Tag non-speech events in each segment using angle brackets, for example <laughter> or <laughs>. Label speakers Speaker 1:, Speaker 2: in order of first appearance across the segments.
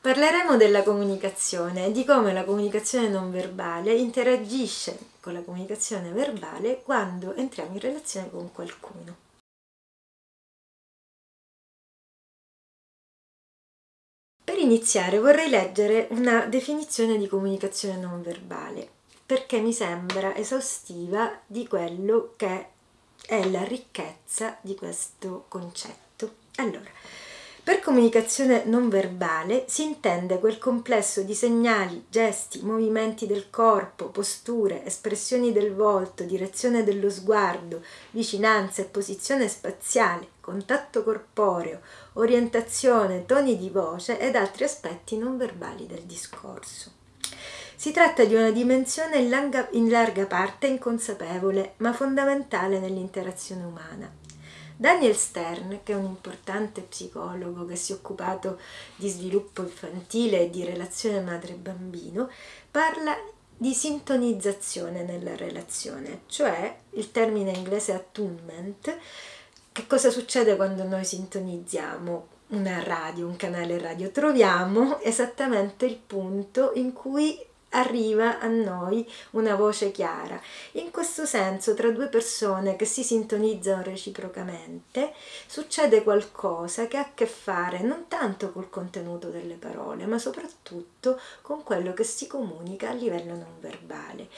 Speaker 1: Parleremo della comunicazione e di come la comunicazione non verbale interagisce con la comunicazione verbale quando entriamo in relazione con qualcuno. Per iniziare vorrei leggere una definizione di comunicazione non verbale perché mi sembra esaustiva di quello che è la ricchezza di questo concetto. Allora, per comunicazione non verbale si intende quel complesso di segnali, gesti, movimenti del corpo, posture, espressioni del volto, direzione dello sguardo, vicinanza e posizione spaziale, contatto corporeo, orientazione, toni di voce ed altri aspetti non verbali del discorso. Si tratta di una dimensione in larga, parte inconsapevole, ma fondamentale nell'interazione umana Daniel Stern, che è un importante psicologo che si è occupato di sviluppo infantile e di relazione madre-bambino, parla di sintonizzazione nella relazione, cioè il termine inglese attunement, che cosa succede quando noi sintonizziamo una radio, un canale radio? Troviamo esattamente il punto in cui arriva a noi una voce chiara. In questo senso, tra due persone che si sintonizzano reciprocamente, succede qualcosa che ha a che fare non tanto col contenuto delle parole, ma soprattutto con quello che si comunica a livello non verbale.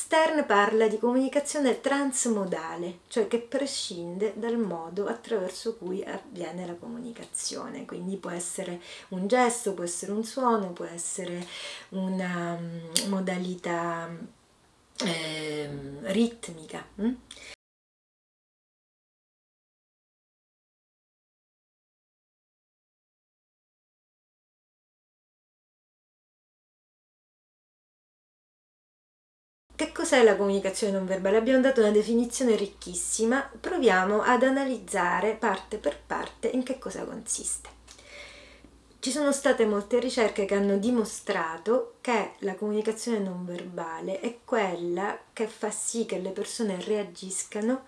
Speaker 1: Stern parla di comunicazione transmodale, cioè che prescinde dal modo attraverso cui avviene la comunicazione, quindi può essere un gesto, può essere un suono, può essere una um, modalità eh, ritmica. Cos'è la comunicazione non verbale? Abbiamo dato una definizione ricchissima, proviamo ad analizzare parte per parte in che cosa consiste. Ci sono state molte ricerche che hanno dimostrato che la comunicazione non verbale è quella che fa sì che le persone reagiscano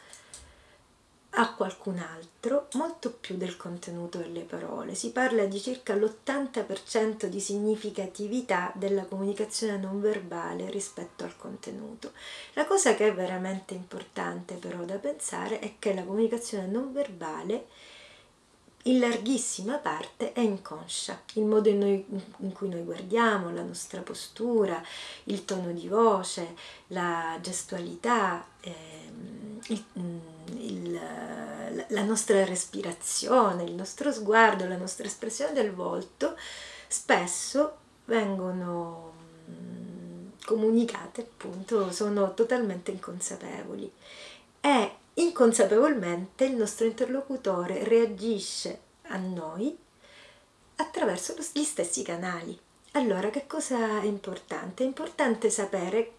Speaker 1: a qualcun altro molto più del contenuto delle parole. Si parla di circa l'80% di significatività della comunicazione non verbale rispetto al contenuto. La cosa che è veramente importante però da pensare è che la comunicazione non verbale in larghissima parte è inconscia, il modo in, noi, in, cui noi guardiamo, la nostra postura, il tono di voce, la gestualità, ehm, il, il, la nostra respirazione, il nostro sguardo, la nostra espressione del volto, spesso vengono mm, comunicate appunto, sono totalmente inconsapevoli e inconsapevolmente il nostro interlocutore reagisce a noi attraverso gli stessi canali. Allora, che cosa è importante? È importante sapere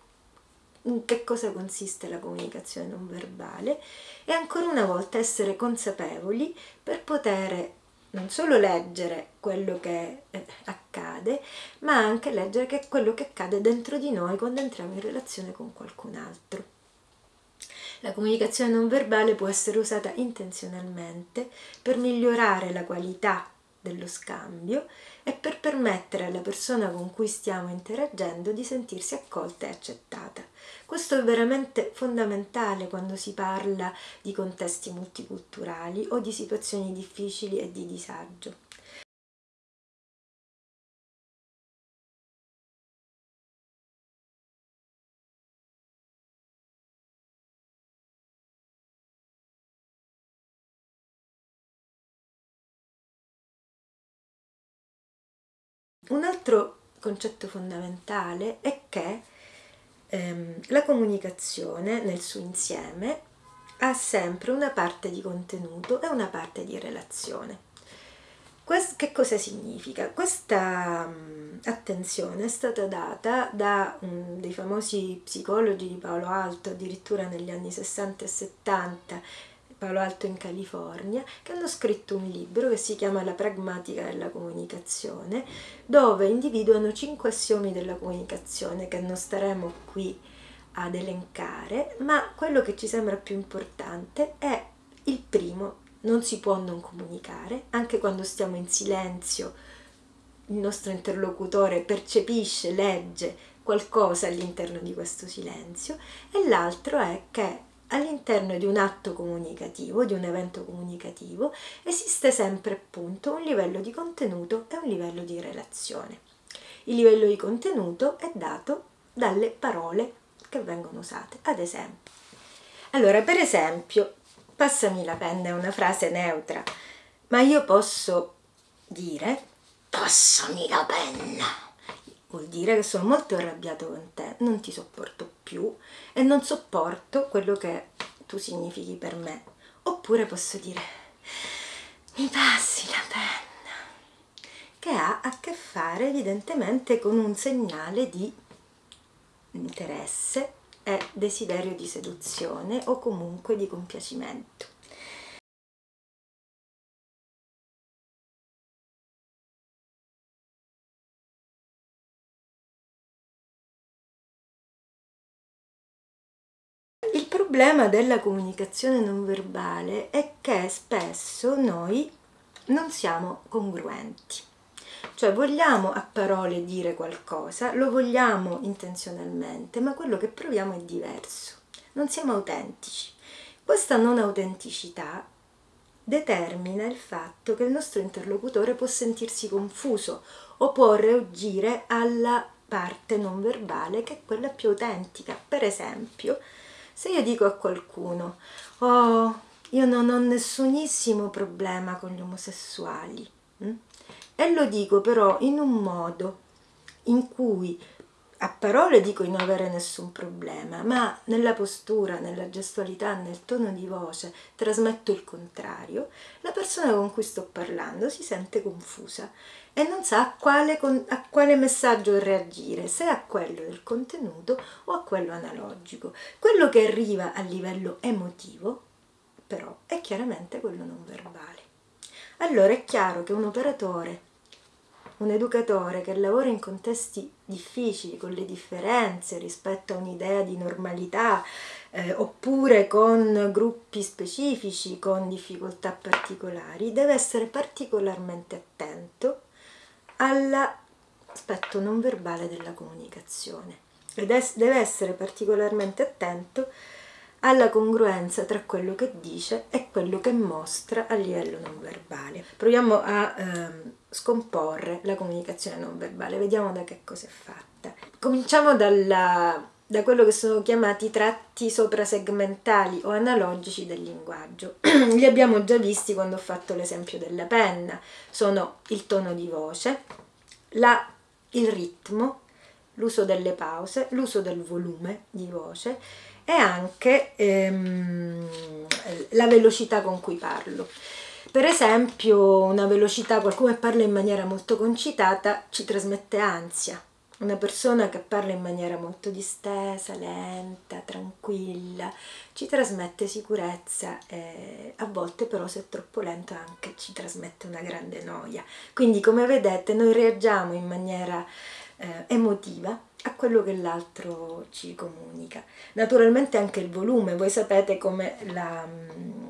Speaker 1: in che cosa consiste la comunicazione non verbale e ancora una volta essere consapevoli per poter non solo leggere quello che eh, accade, ma anche leggere che quello che accade dentro di noi quando entriamo in relazione con qualcun altro. La comunicazione non verbale può essere usata intenzionalmente per migliorare la qualità dello scambio e per permettere alla persona con cui stiamo interagendo di sentirsi accolta e accettata. Questo è veramente fondamentale quando si parla di contesti multiculturali o di situazioni difficili e di disagio. Un altro concetto fondamentale è che ehm, la comunicazione nel suo insieme ha sempre una parte di contenuto e una parte di relazione. Quest, che cosa significa? Questa um, attenzione è stata data da um, dei famosi psicologi di Paolo Alto addirittura negli anni 60 e 70 Palo Alto in California, che hanno scritto un libro che si chiama La pragmatica della comunicazione, dove individuano cinque assiomi della comunicazione che non staremo qui ad elencare, ma quello che ci sembra più importante è il primo, non si può non comunicare, anche quando stiamo in silenzio il nostro interlocutore percepisce, legge qualcosa all'interno di questo silenzio e l'altro è che all'interno di un atto comunicativo, di un evento comunicativo, esiste sempre appunto un livello di contenuto e un livello di relazione. Il livello di contenuto è dato dalle parole che vengono usate, ad esempio. Allora, per esempio, passami la penna è una frase neutra, ma io posso dire passami la penna vuol dire che sono molto arrabbiato con te, non ti sopporto più e non sopporto quello che tu significhi per me. Oppure posso dire, mi passi la penna, che ha a che fare evidentemente con un segnale di interesse e desiderio di seduzione o comunque di compiacimento. Problema della comunicazione non verbale è che spesso noi non siamo congruenti. Cioè vogliamo a parole dire qualcosa, lo vogliamo intenzionalmente, ma quello che proviamo è diverso. Non siamo autentici. Questa non autenticità determina il fatto che il nostro interlocutore può sentirsi confuso o può reagire alla parte non verbale che è quella più autentica. Per esempio, se io dico a qualcuno, oh, io non ho nessunissimo problema con gli omosessuali, hm? e lo dico però in un modo in cui a parole dico di non avere nessun problema, ma nella postura, nella gestualità, nel tono di voce trasmetto il contrario, la persona con cui sto parlando si sente confusa e non sa a quale, a quale messaggio reagire, se a quello del contenuto o a quello analogico. Quello che arriva a livello emotivo, però, è chiaramente quello non verbale. Allora è chiaro che un operatore un educatore che lavora in contesti difficili, con le differenze rispetto a un'idea di normalità, eh, oppure con gruppi specifici, con difficoltà particolari, deve essere particolarmente attento all'aspetto non verbale della comunicazione. E deve essere particolarmente attento alla congruenza tra quello che dice e quello che mostra a livello non verbale. Proviamo a ehm, scomporre la comunicazione non verbale, vediamo da che cosa è fatta. Cominciamo dalla, da quello che sono chiamati tratti soprasegmentali o analogici del linguaggio. <clears throat> Li abbiamo già visti quando ho fatto l'esempio della penna. Sono il tono di voce, la, il ritmo, l'uso delle pause, l'uso del volume di voce e anche ehm, la velocità con cui parlo. Per esempio, una velocità, qualcuno che parla in maniera molto concitata ci trasmette ansia. Una persona che parla in maniera molto distesa, lenta, tranquilla, ci trasmette sicurezza e a volte però se è troppo lento anche ci trasmette una grande noia. Quindi come vedete noi reagiamo in maniera eh, emotiva a quello che l'altro ci comunica. Naturalmente anche il volume, voi sapete come la mh, mm,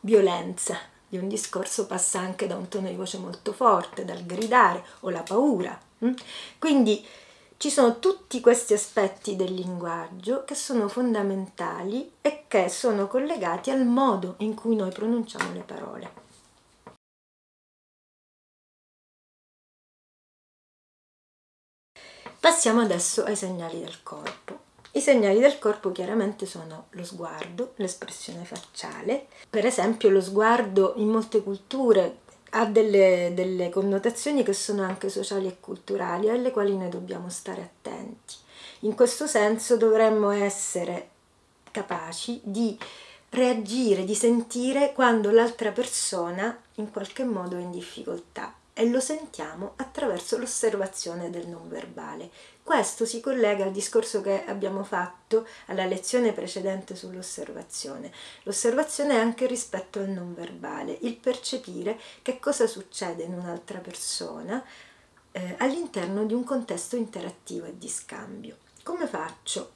Speaker 1: violenza di un discorso passa anche da un tono di voce molto forte, dal gridare o la paura. Mh? Quindi ci sono tutti questi aspetti del linguaggio che sono fondamentali e che sono collegati al modo in cui noi pronunciamo le parole. Passiamo adesso ai segnali del corpo. I segnali del corpo chiaramente sono lo sguardo, l'espressione facciale. Per esempio lo sguardo in molte culture ha delle, delle, connotazioni che sono anche sociali e culturali alle quali noi dobbiamo stare attenti. In questo senso dovremmo essere capaci di reagire, di sentire quando l'altra persona in qualche modo è in difficoltà e lo sentiamo attraverso l'osservazione del non verbale. Questo si collega al discorso che abbiamo fatto alla lezione precedente sull'osservazione. L'osservazione è anche rispetto al non verbale, il percepire che cosa succede in un'altra persona eh, all'interno di un contesto interattivo e di scambio. Come faccio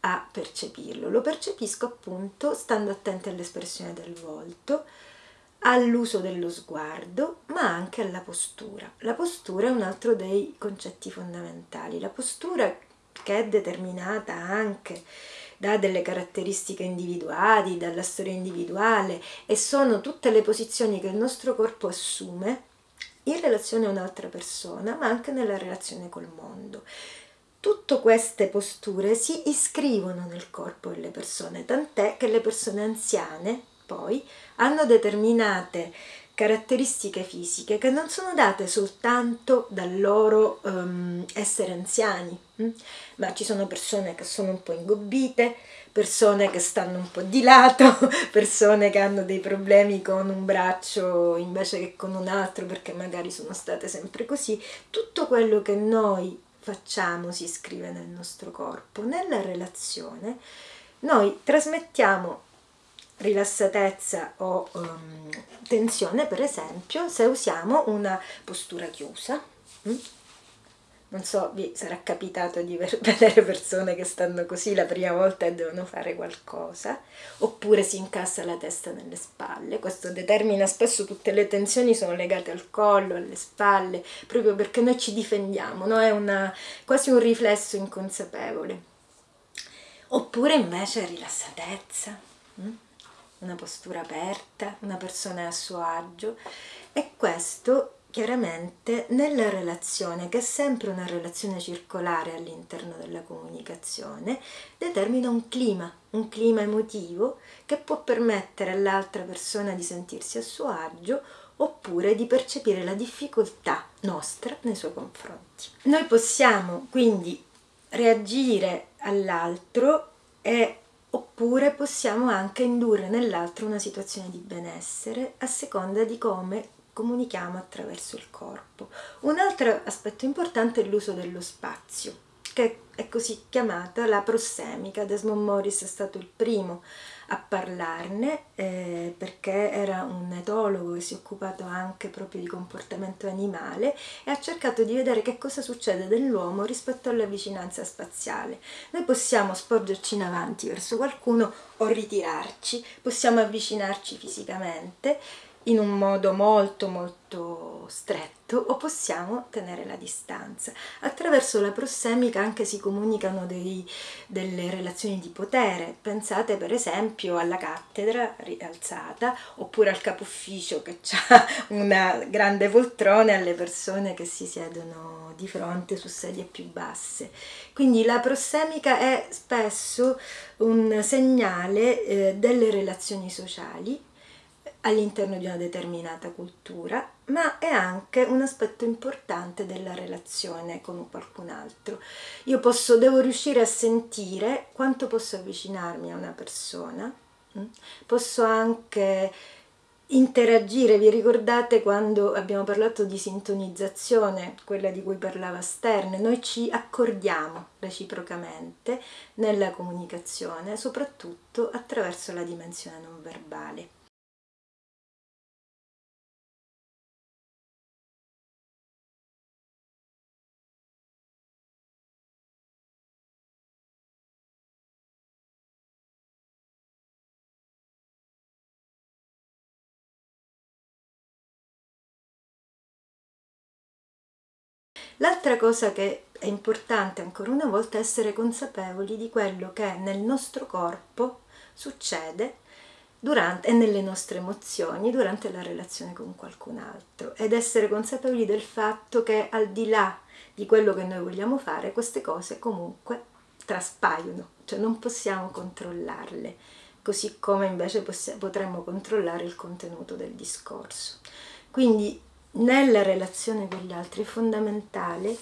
Speaker 1: a percepirlo? Lo percepisco appunto stando attenti all'espressione del volto, all'uso dello sguardo, ma anche alla postura. La postura è un altro dei concetti fondamentali. La postura che è determinata anche da delle caratteristiche individuali, dalla storia individuale e sono tutte le posizioni che il nostro corpo assume in relazione a un'altra persona, ma anche nella relazione col mondo. Tutte queste posture si iscrivono nel corpo delle persone, tant'è che le persone anziane poi hanno determinate caratteristiche fisiche che non sono date soltanto dal loro um, essere anziani, hm? ma ci sono persone che sono un po' ingobbite, persone che stanno un po' di lato, <laughs> persone che hanno dei problemi con un braccio invece che con un altro perché magari sono state sempre così. Tutto quello che noi facciamo si iscrive nel nostro corpo. Nella relazione noi trasmettiamo rilassatezza o um, tensione, per esempio, se usiamo una postura chiusa. Mm? Non so, vi sarà capitato di <laughs> vedere persone che stanno così la prima volta e devono fare qualcosa, oppure si incassa la testa nelle spalle. Questo determina spesso tutte le tensioni sono legate al collo, alle spalle, proprio perché noi ci difendiamo, no? è una, quasi un riflesso inconsapevole. Oppure invece rilassatezza. Mm? Una postura aperta, una persona a suo agio e questo chiaramente nella relazione, che è sempre una relazione circolare all'interno della comunicazione, determina un clima, un clima emotivo che può permettere all'altra persona di sentirsi a suo agio oppure di percepire la difficoltà nostra nei suoi confronti. Noi possiamo quindi reagire all'altro e oppure possiamo anche indurre nell'altro una situazione di benessere a seconda di come comunichiamo attraverso il corpo. Un altro aspetto importante è l'uso dello spazio, che è così chiamata la prossemica. Desmond Morris è stato il primo a parlarne eh, perché era un etologo che si è occupato anche proprio di comportamento animale e ha cercato di vedere che cosa succede nell'uomo rispetto alla vicinanza spaziale. Noi possiamo sporgerci in avanti verso qualcuno o ritirarci, possiamo avvicinarci fisicamente in un modo molto molto stretto o possiamo tenere la distanza. Attraverso la prossemica anche si comunicano dei, delle relazioni di potere, pensate per esempio alla cattedra rialzata oppure al capo ufficio che ha una grande poltrona alle persone che si siedono di fronte su sedie più basse. Quindi la prossemica è spesso un segnale eh, delle relazioni sociali all'interno di una determinata cultura, ma è anche un aspetto importante della relazione con qualcun altro. Io posso, devo riuscire a sentire quanto posso avvicinarmi a una persona, mm? posso anche interagire, vi ricordate quando abbiamo parlato di sintonizzazione, quella di cui parlava Stern, noi ci accordiamo reciprocamente nella comunicazione, soprattutto attraverso la dimensione non verbale. L'altra cosa che è importante ancora una volta è essere consapevoli di quello che nel nostro corpo succede durante, e nelle nostre emozioni durante la relazione con qualcun altro ed essere consapevoli del fatto che al di là di quello che noi vogliamo fare queste cose comunque traspaiono, cioè non possiamo controllarle, così come invece potremmo controllare il contenuto del discorso. Quindi nella relazione con gli altri è fondamentale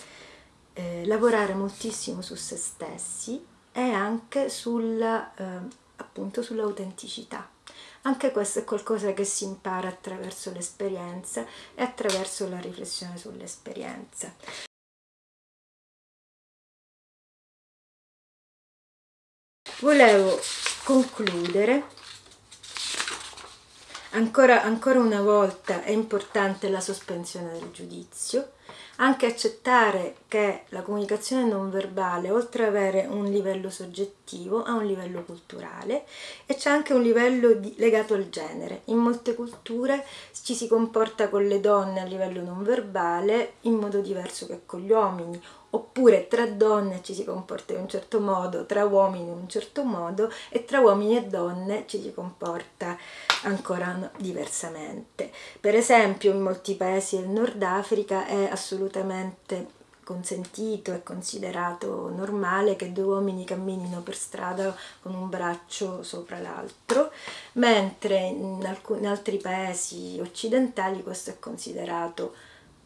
Speaker 1: eh, lavorare moltissimo su se stessi e anche sulla, eh, appunto sull'autenticità. Anche questo è qualcosa che si impara attraverso l'esperienza e attraverso la riflessione sull'esperienza. Volevo concludere Ancora, ancora una volta è importante la sospensione del giudizio, Anche accettare che la comunicazione non verbale, oltre ad avere un livello soggettivo, ha un livello culturale e c'è anche un livello di, legato al genere. In molte culture ci si comporta con le donne a livello non verbale in modo diverso che con gli uomini oppure tra donne ci si comporta in un certo modo, tra uomini in un certo modo e tra uomini e donne ci si comporta ancora diversamente. Per esempio in molti paesi del Nord Africa è assolutamente consentito e considerato normale che due uomini camminino per strada con un braccio sopra l'altro, mentre in, alcuni, in altri paesi occidentali questo è considerato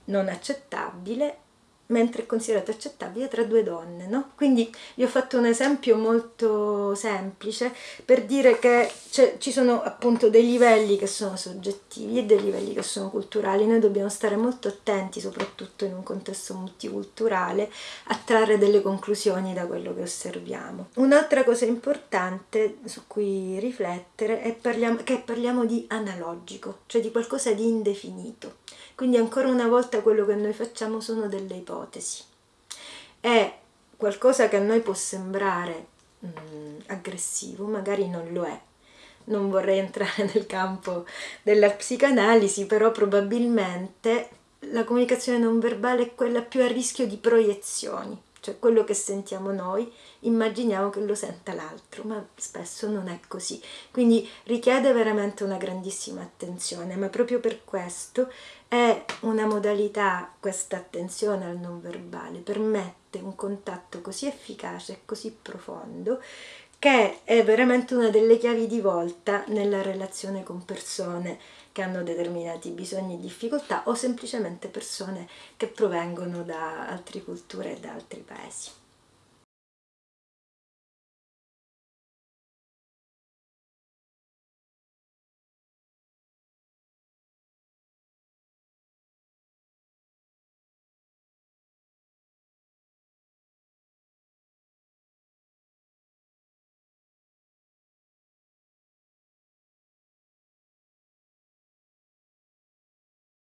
Speaker 1: non accettabile mentre è considerato accettabile tra due donne, no? Quindi vi ho fatto un esempio molto semplice per dire che ci sono appunto dei livelli che sono soggettivi e dei livelli che sono culturali. Noi dobbiamo stare molto attenti, soprattutto in un contesto multiculturale, a trarre delle conclusioni da quello che osserviamo. Un'altra cosa importante su cui riflettere è parliamo, che parliamo di analogico, cioè di qualcosa di indefinito. Quindi ancora una volta quello che noi facciamo sono delle ipotesi. È qualcosa che a noi può sembrare mh, mm, aggressivo, magari non lo è. Non vorrei entrare <laughs> nel campo della psicanalisi, però probabilmente la comunicazione non verbale è quella più a rischio di proiezioni cioè quello che sentiamo noi immaginiamo che lo senta l'altro, ma spesso non è così. Quindi richiede veramente una grandissima attenzione, ma proprio per questo è una modalità, questa attenzione al non verbale, permette un contatto così efficace e così profondo che è veramente una delle chiavi di volta nella relazione con persone che hanno determinati bisogni e difficoltà o semplicemente persone che provengono da altre culture e da altri paesi.